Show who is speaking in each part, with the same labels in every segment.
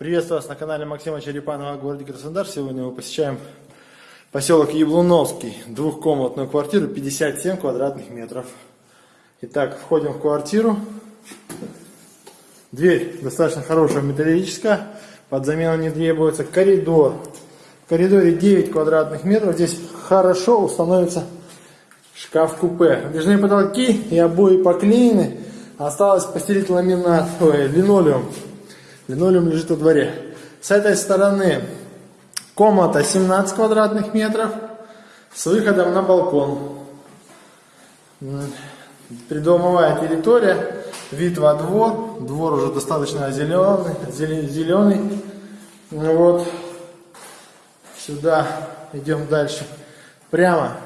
Speaker 1: Приветствую вас на канале Максима Черепанова в городе Краснодар. Сегодня мы посещаем поселок Яблуновский. Двухкомнатную квартиру, 57 квадратных метров. Итак, входим в квартиру. Дверь достаточно хорошая, металлическая. Под замену не требуется. Коридор. В коридоре 9 квадратных метров. Здесь хорошо установится шкаф-купе. Выдвижные потолки и обои поклеены. Осталось постелить ламинат, ой, линолеум. Линолеум лежит во дворе. С этой стороны комната 17 квадратных метров с выходом на балкон. Придомовая территория, вид во двор. Двор уже достаточно зеленый. зеленый. Вот. Сюда идем дальше. Прямо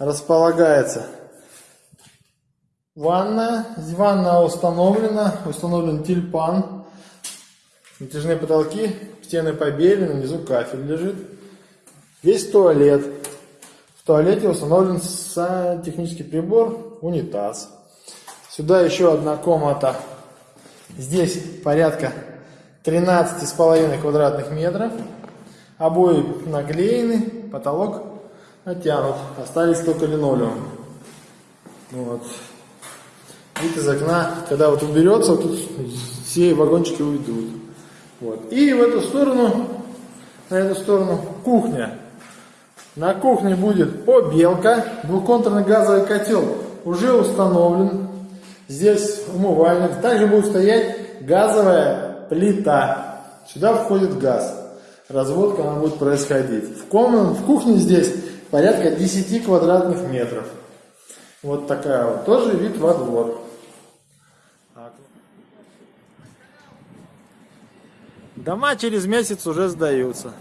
Speaker 1: располагается ванная. Ванна установлена. Установлен тюльпан. Натяжные потолки, стены побелены, внизу кафель лежит. Есть туалет. В туалете установлен технический прибор, унитаз. Сюда еще одна комната. Здесь порядка 13,5 квадратных метров. Обои наклеены, потолок натянут. Остались только линолеум. Вот. Вид из окна, когда вот уберется, вот тут все вагончики уйдут. Вот. И в эту сторону, на эту сторону кухня. На кухне будет побелка, двухконтурный газовый котел уже установлен. Здесь умывальник. Также будет стоять газовая плита. Сюда входит газ. Разводка она будет происходить. В, комнате, в кухне здесь порядка 10 квадратных метров. Вот такая вот. Тоже вид во двор. Дома через месяц уже сдаются.